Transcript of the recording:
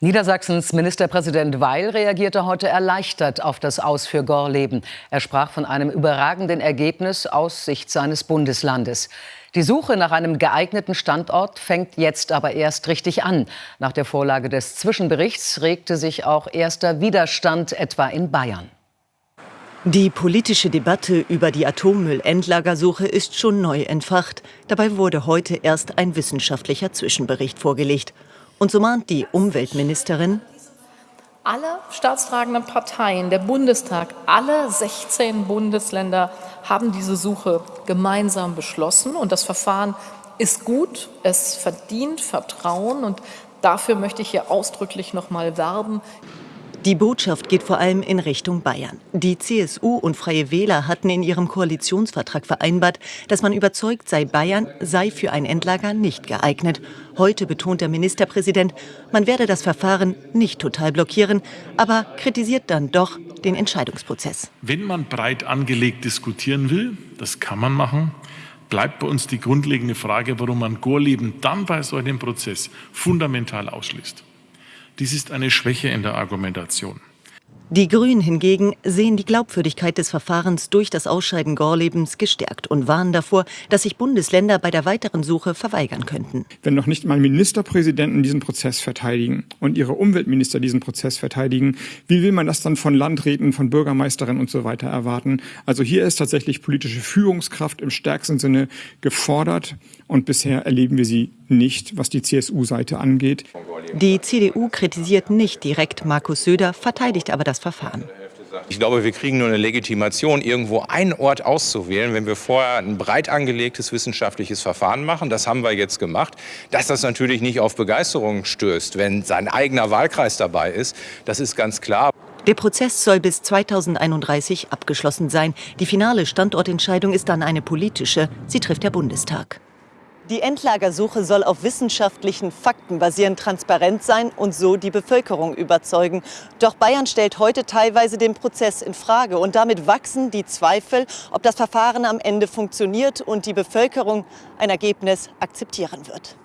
Niedersachsens Ministerpräsident Weil reagierte heute erleichtert auf das Aus für Gorleben. Er sprach von einem überragenden Ergebnis aus Sicht seines Bundeslandes. Die Suche nach einem geeigneten Standort fängt jetzt aber erst richtig an. Nach der Vorlage des Zwischenberichts regte sich auch erster Widerstand etwa in Bayern. Die politische Debatte über die Atommüllendlagersuche ist schon neu entfacht. Dabei wurde heute erst ein wissenschaftlicher Zwischenbericht vorgelegt. Und so mahnt die Umweltministerin, alle staatstragenden Parteien, der Bundestag, alle 16 Bundesländer haben diese Suche gemeinsam beschlossen. Und das Verfahren ist gut, es verdient Vertrauen. Und dafür möchte ich hier ausdrücklich noch mal werben. Die Botschaft geht vor allem in Richtung Bayern. Die CSU und Freie Wähler hatten in ihrem Koalitionsvertrag vereinbart, dass man überzeugt sei, Bayern sei für ein Endlager nicht geeignet. Heute betont der Ministerpräsident, man werde das Verfahren nicht total blockieren, aber kritisiert dann doch den Entscheidungsprozess. Wenn man breit angelegt diskutieren will, das kann man machen, bleibt bei uns die grundlegende Frage, warum man Gorleben dann bei so einem Prozess fundamental ausschließt. Dies ist eine Schwäche in der Argumentation. Die Grünen hingegen sehen die Glaubwürdigkeit des Verfahrens durch das Ausscheiden Gorlebens gestärkt und warnen davor, dass sich Bundesländer bei der weiteren Suche verweigern könnten. Wenn noch nicht mal Ministerpräsidenten diesen Prozess verteidigen und ihre Umweltminister diesen Prozess verteidigen, wie will man das dann von Landräten, von Bürgermeisterinnen und so weiter erwarten? Also hier ist tatsächlich politische Führungskraft im stärksten Sinne gefordert und bisher erleben wir sie nicht, was die CSU-Seite angeht. Die CDU kritisiert nicht direkt Markus Söder, verteidigt aber das Verfahren. Ich glaube, wir kriegen nur eine Legitimation, irgendwo einen Ort auszuwählen, wenn wir vorher ein breit angelegtes wissenschaftliches Verfahren machen. Das haben wir jetzt gemacht. Dass das natürlich nicht auf Begeisterung stößt, wenn sein eigener Wahlkreis dabei ist, das ist ganz klar. Der Prozess soll bis 2031 abgeschlossen sein. Die finale Standortentscheidung ist dann eine politische. Sie trifft der Bundestag. Die Endlagersuche soll auf wissenschaftlichen Fakten basierend transparent sein und so die Bevölkerung überzeugen. Doch Bayern stellt heute teilweise den Prozess in Frage und damit wachsen die Zweifel, ob das Verfahren am Ende funktioniert und die Bevölkerung ein Ergebnis akzeptieren wird.